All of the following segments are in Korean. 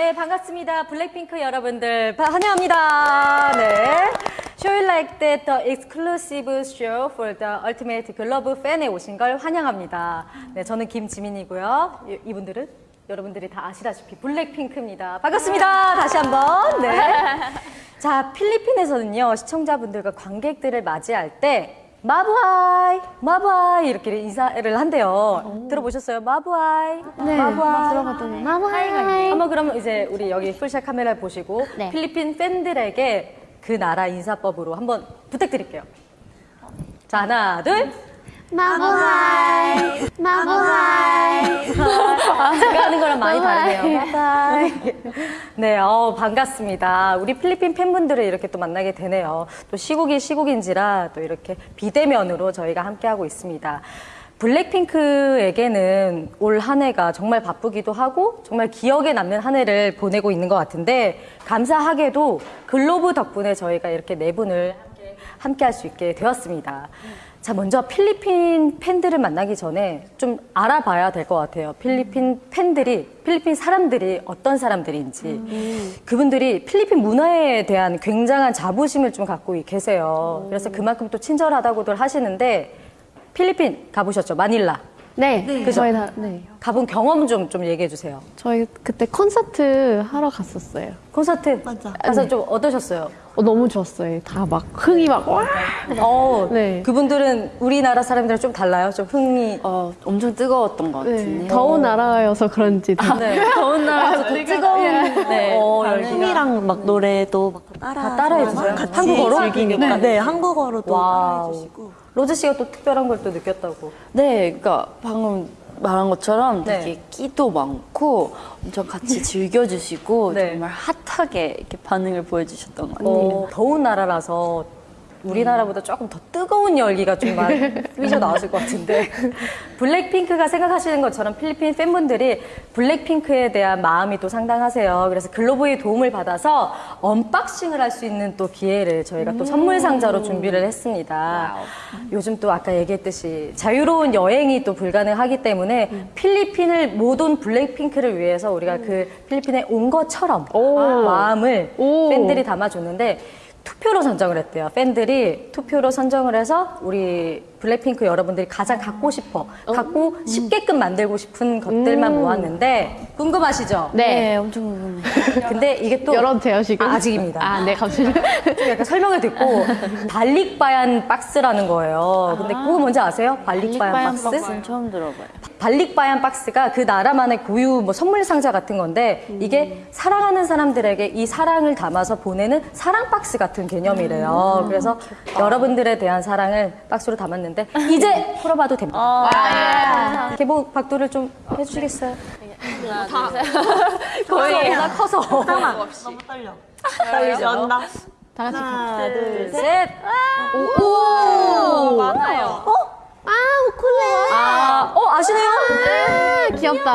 네, 반갑습니다. 블랙핑크 여러분들 바- 환영합니다. 네. Show like that the exclusive show for the ultimate Globe fan에 오신 걸 환영합니다. 네, 저는 김지민이고요. 이- 이분들은 여러분들이 다 아시다시피 블랙핑크입니다. 반갑습니다. 다시 한번. 네. 자, 필리핀에서는요, 시청자분들과 관객들을 맞이할 때 Mabuhay, Mabuhay 이렇게 인사를 한대요. 들어보셨어요? Mabuhay, 네, Mabuhay. 들어봤더니 Mabuhay. 한번 그러면 이제 우리 여기 풀샷 카메라 보시고 네. 필리핀 팬들에게 그 나라 인사법으로 한번 부탁드릴게요. 자, 하나, 둘. 마마이. 마마이. 제가 하는 거랑 많이. 다르네요. 바이바이. 네, 어, 반갑습니다. 우리 필리핀 팬분들을 이렇게 또 만나게 되네요. 또 시국이 시국인지라 또 이렇게 비대면으로 저희가 함께하고 있습니다. 블랙핑크에게는 올 한 해가 정말 바쁘기도 하고 정말 기억에 남는 한 해를 보내고 있는 것 같은데 감사하게도 글로브 덕분에 저희가 이렇게 네 분을 함께 할수 있게 되었습니다. 자, 먼저 필리핀 팬들을 만나기 전에 좀 알아봐야 될 것 같아요. 필리핀 팬들이, 필리핀 사람들이 어떤 사람들인지. 그분들이 필리핀 문화에 대한 굉장한 자부심을 좀 갖고 계세요. 그래서 그만큼 또 친절하다고들 하시는데, 필리핀 가보셨죠? 마닐라. 네, 그죠? 저희 다, 네. 가본 경험 좀, 좀 얘기해 주세요. 저희 그때 콘서트 하러 갔었어요. 콘서트 맞아. 가서 좀 어떠셨어요? 어, 너무 좋았어요. 다 막 흥이 막 와. 어, 네. 그분들은 우리나라 사람들은 좀 달라요? 좀 흥이. 어, 엄청 뜨거웠던 것 네. 같은데. 더운 나라여서 그런지. 더- 네. 더운 나라에서 더 뜨거운 네. 어, 어, 열기가. 춤이랑 막 노래도 막 따라 다 따라해주세요? 같이 한국어로? 즐기니까 네, 한국어로도. 따라해주시고 로즈 씨가 또 특별한 걸 또 느꼈다고. 네, 그러니까 방금 말한 것처럼 네. 되게 끼도 많고 엄청 같이 즐겨주시고 네. 정말 핫하게 이렇게 반응을 보여주셨던 것 같아요. 어, 더운 나라라서 우리나라보다 조금 더 뜨거운 열기가 좀막 휘저 나왔을 것 같은데 블랙핑크가 생각하시는 것처럼 필리핀 팬분들이 블랙핑크에 대한 마음이 또 상당하세요. 그래서 Globe의 도움을 받아서 unboxing을 할 수 있는 또 기회를 저희가 또 선물 상자로 준비를 했습니다. 요즘 또 아까 얘기했듯이 자유로운 여행이 또 불가능하기 때문에 필리핀을 못 온 블랙핑크를 위해서 우리가 그 필리핀에 온 것처럼 마음을 오. 팬들이 담아줬는데 투표로 선정을 했대요. 팬들이 투표로 선정을 해서 우리 블랙핑크 여러분들이 가장 갖고 싶어, 갖고 싶게끔 만들고 싶은 것들만 모았는데 궁금하시죠? 네. 엄청 궁금해요. 근데 이게 또 열어도 돼요, 지금? 아, 아직입니다. 아, 네, 감사합니다. 좀 약간 설명을 듣고 발릭바얀 박스라는 거예요. 근데 그거 뭔지 아세요? 발릭바얀 박스? 박스는 처음 들어봐요. 발릭바얀 박스가 그 나라만의 고유 뭐 선물 상자 같은 건데 이게 사랑하는 사람들에게 이 사랑을 담아서 보내는 사랑 박스 같은 개념이래요. 그래서 여러분들에 대한 사랑을 박스로 담았는데 이제 풀어봐도 됩니다. 개봉 박도를 좀 해주시겠어요? 거의 나 커서 너무 떨려. 떨리죠? 다 같이. 하나, 둘, 셋. 셋. 오, 많아요. 아, 우쿨렐레. 아, 어 아시네요? 아, 귀엽다.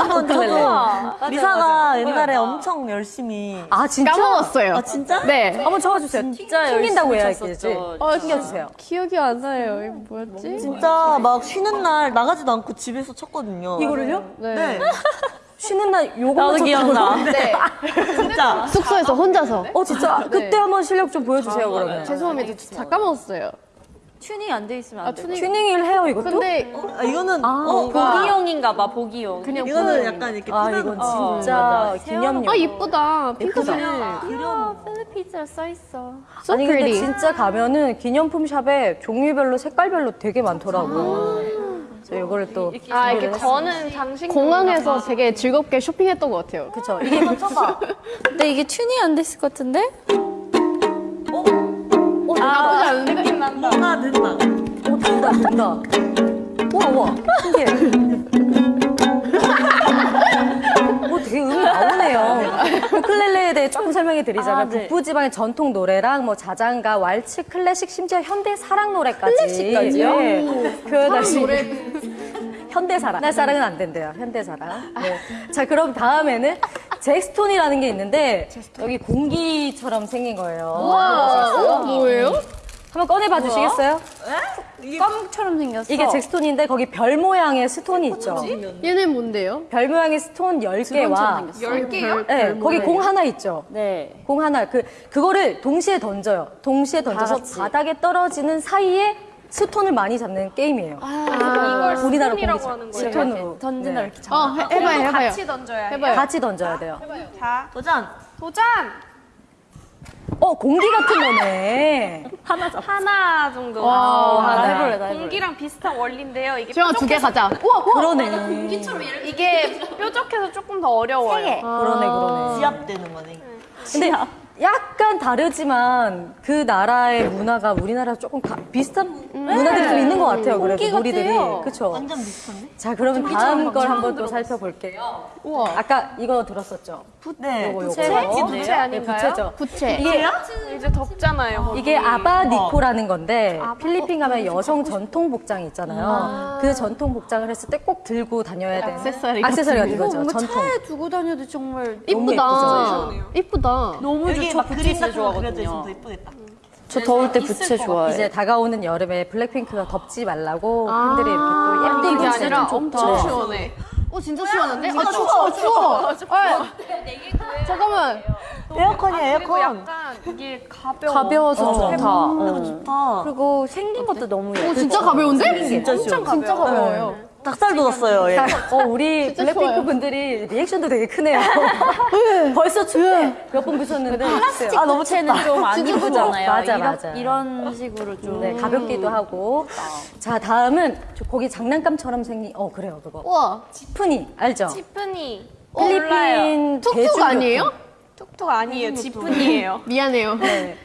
한번 저도 리사가. 옛날에 엄청 열심히 아 진짜? 까먹었어요. 아 진짜? 네. 한번 쳐주세요. 진짜 튕긴다고 해야겠지. 어, 튕겨주세요. 기억이 안 나요. 이거 뭐였지? 진짜 막 쉬는 날 나가지도 않고 집에서 쳤거든요. 이거를요? 네. 네. 쉬는 날 요거만? 기억나. 네. 진짜. 숙소에서 혼자서. 어 진짜 그때 한번 실력 좀 보여주세요 그러면. 죄송합니다. 다 까먹었어요. 튜닝 안 돼 있으면 아, 안 돼. 튜닝. 튜닝을 해요 이것도? 근데 아, 이거는 아, 어, 보기용인가 봐, 보기용. 그냥 이거는 보는- 약간 이렇게 아 이건 거. 진짜 기념용. 아, 이쁘다. 핑크색. 아, Philippines라 써 있어. So 아니 근데 pretty. 진짜 가면은 기념품 샵에 종류별로 색깔별로 되게 많더라고요. 그래서 이거를 또 아, 이렇게 거는 장식. 공항에서 되게 즐겁게 쇼핑했던 것 같아요. 그쵸 이게 한번 쳐봐. 근데 이게 튜닝 안 됐을 것 같은데? 나쁘지 않은 느낌 난다. 뭔가 된다. 오 된다 된다. 우와 우와 신기해. 오 되게 음이 나오네요. 우클렐레에 대해 조금 설명해 드리자면 아, 네. 북부지방의 전통 노래랑 뭐 자장가, 왈츠, 클래식, 심지어 현대 사랑 노래까지 클래식까지요? 네, 표현할 수 있는 현대 사랑. 옛날 사랑은 안 된대요. 현대 사랑. 네. 자 그럼 다음에는 잭스톤이라는 게 있는데 여기 공기처럼 생긴 거예요. 와, 어, 뭐예요? 한번 꺼내봐 주시겠어요? 껌처럼 생겼어. 이게 jackstone인데 거기 별 모양의 stone이 있죠. 얘는 뭔데요? 별 모양의 stone 10개와 열 개요? 네, 거기 공 하나 있죠. 네. 공 하나 그 그거를 동시에 던져요. 동시에 던져서. 바닥에 떨어지는 사이에 stone을 많이 잡는 게임이에요. 이걸 우리나라 stone이라고 하는 거예요. stone으로 던진다 네. 이렇게 잡아. 어, 해, 해봐요, 해봐요. 같이 던져야 해. 해봐요. 같이 던져야 돼요. 자, 도전. 도전! 어 공기 같은 거네. 하나 잡. 하나 정도. 와, 아, 나 하나. 해볼래, 나 해볼래. 공기랑 비슷한 원리인데요. 이게 지영아, 두개 가자. 우와, 우와. 그러네. 이게 뾰족해서 조금 더 어려워요. 그러네 그러네. 지압되는 거네. 근데 약 간 다르지만 그 나라의 문화가 우리나라 조금 가- 비슷한 문화들이 좀 있는 것 같아요. 그래도 놀이들이. 그렇죠. 완전 비슷한데? 자 그러면 다음 걸 한번 또 살펴볼게요. 우와. 아까 이거 들었었죠? 네. 요거 요거. 부채 네, 아닌가요? 부채죠. 부채. 이게 이제 덥잖아요. 거기. 이게 아바니코라는 건데 필리핀 가면 여성 전통 복장이 있잖아요. 그 전통 복장을 했을 때 꼭 들고 다녀야 되는 액세서리 액세서리 같은 거죠. 전통. 차에 두고 다녀도 정말 이쁘다. 이쁘다. 너무 좋죠. 막 그림 부채 있으면 좋아하거든요. 저 더울 때 부채 좋아해. 이제 다가오는 여름에 블랙핑크가 덥지 말라고 팬들이 이렇게 또 예쁜 이게 아니라 좀 엄청 네. 시원해. 어, 진짜 시원한데? 아, 추워, 추워. 아, 잠깐만. 에어컨이야, 그리고 에어컨. 약간 이게 가벼워. 가벼워서 좋다. 어, 좋다. 그리고 생긴 것도 너무 예뻐. 어, 진짜 가벼운데? 진짜 엄청 시원. 진짜 가벼워요. 닭살 돋았어요, 얘. 어, 우리 블랙핑크 좋아요. 분들이 리액션도 되게 크네요. 벌써 춥대. 몇번 보셨는데. 아, 너무 부채는 좀안 진짜 이쁘잖아요. 맞아, 이런, 맞아. 이런 식으로 좀. 네, 가볍기도 하고. 자, 다음은 저 거기 장난감처럼 생긴, 어, 그래요, 그거. 우와. 지프니, 알죠? 지프니. 필리핀 툭툭 대중교통. 아니에요? 툭툭 아니에요. 지프니예요. 미안해요.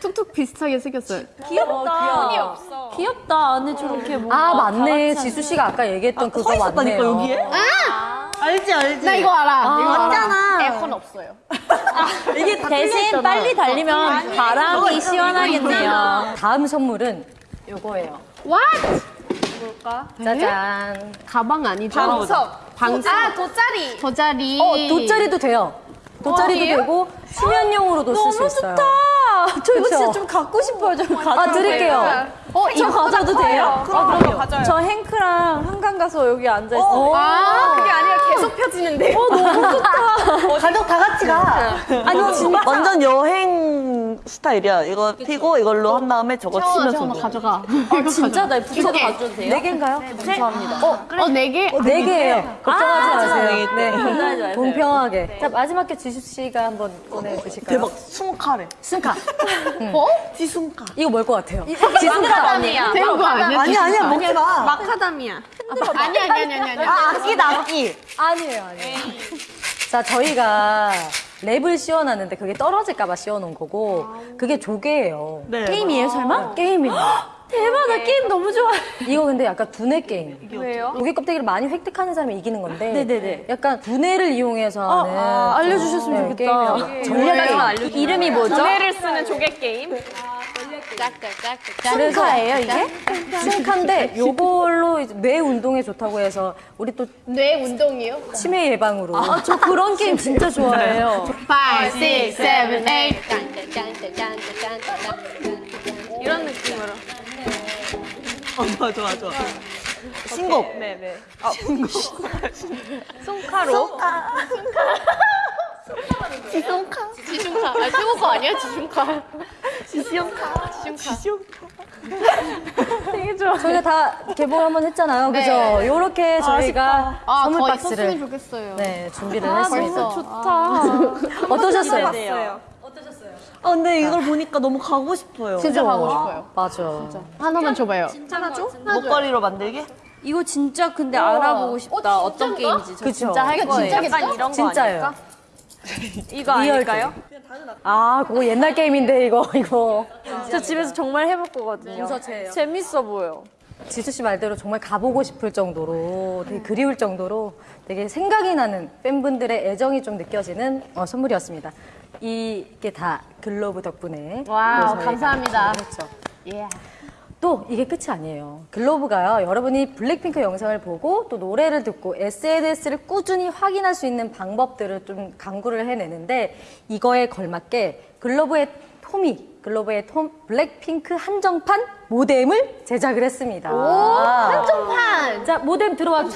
툭툭 비슷하게 생겼어요. 귀엽다. 손이 없어. 귀엽다. 안에 저렇게 뭔가. 아, 맞네. 지수 씨가 아까 얘기했던 그거 있었다니까, 맞네요. 여기에? 알지, 알지? 나 이거 알아. 이거 알아. 맞잖아. 에어컨 없어요. 이게 다 대신. 빨리 달리면 바람이 시원하겠네요. 다음 선물은 요거예요. What? 짜잔. 가방 아니죠? 방석. 방석. 아, 돗자리. 돗자리. 어, 돗자리도 돼요. 돗자리도 되고 수면용으로도 쓸 수 있어요. 저 이거 그쵸? 진짜 좀 갖고 싶어요. 좀 가져. 아, 드릴게요. 어, 이거 가져도 돼요? 그럼 그럼요. 가져요. 저 행크랑 한강 가서 여기 앉아 있어. 아, 그게 아니라 계속 펴지는데. 가족 다 같이 가. 아니, 진짜. 완전 여행 스타일이야. 이거 피고 이걸로 한 다음에 저거 치면서. 채원아, 놀아. 가져가. 아, 진짜 나 이렇게. 가져도 돼요? 네 개인가요? 감사합니다. 어, 네 개? 네 개예요. 걱정하지 마세요. 네. 걱정하지 마세요. 공평하게. 자, 마지막 게 지수 씨가 한번 보내주실까요? 대박, 숨카래. 순카. 어? 지숨카. 이거 뭘 것 같아요? 지순카. 아니야. 거 아니야? 아니, 아니야, 먹지 마. 마카다미아. 아니야, 아니야, 아니야, 아니야. 아, 악기다, 악기. 아니에요, 아니에요. 자, 저희가 랩을 씌워놨는데 그게 떨어질까봐 씌워놓은 거고, 그게 조개예요. 네. 게임이에요, 설마? 게임이에요. 대박, 나 게임 너무 좋아해. 이거 근데 약간 두뇌 게임. 왜요? 조개 껍데기를 많이 획득하는 사람이 이기는 건데, 네네네. 약간 두뇌를 이용해서 하는 아, 좀, 알려주셨으면 네, 좋겠다. 게임이에요. 전략을 알려주세요. 이름이 뭐죠? 두뇌를 쓰는 조개 게임. 그래서 카예요 이게? sungka인데 요걸로 뇌 운동에 좋다고 해서 우리 또 뇌 운동이요? 치매 예방으로. 아, 저 그런 게임 진짜 좋아해요. 5, 6, 7, 8. 이런 느낌으로. 어, 좋아, 좋아, 좋아. 신곡. 네네. 아, 손카로. 지sun카. 지sun카. 아, 중국어 아니야? 지sun카. 지sun카. 지sun카. 저희가 다 개봉 한번 했잖아요. 그죠? 네. 요렇게 저희가 아, 선물 더 박스를 좋겠어요. 네, 준비를 아, 했습니다. 벌써. 좋다. 어떠셨어요? 봤어요. 아, 근데 이걸 보니까 너무 가고 싶어요. 진짜 가고 싶어요. 맞아. 하나만 줘봐요. 하나 줘? 목걸이로 만들게? 이거 진짜 근데 알아보고 싶다. 어, 어, 떤? 게임인지. 저 그쵸. 진짜 할 거예요. 약간 이런 거 진짜예요. 아닐까? 이거 real 아닐까요? 아, 그거 옛날 게임인데 이거 이거. 저 집에서 정말 해볼 거거든요. 문서체예요. 재밌어 보여. 지수 씨 말대로 정말 가보고 싶을 정도로 되게 그리울 정도로 되게 생각이 나는 팬분들의 애정이 좀 느껴지는 어, 선물이었습니다. 이게 다 글로브 덕분에 저희가 감사합니다. 했죠. 예. 또 이게 끝이 아니에요. 글로브가요. 여러분이 블랙핑크 영상을 보고 또 노래를 듣고 SNS를 꾸준히 확인할 수 있는 방법들을 좀 강구를 해내는데 이거에 걸맞게 글로브 at home이 글로브 at home 블랙핑크 한정판 모뎀을 제작을 했습니다. 한정판. 자 모뎀 들어와 주세요.